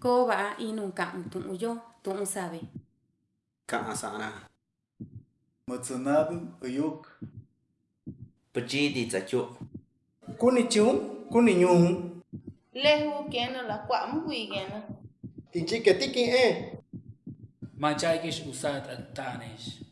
Cô và inu cặn tụng yo sabe. Sana. Matsunab uyuk. Pachi di. Kuni chung, kuni nyung. Lehu kena la kwa mgui kena. Inchi que tiki eh. ما جايكش وساد التانيش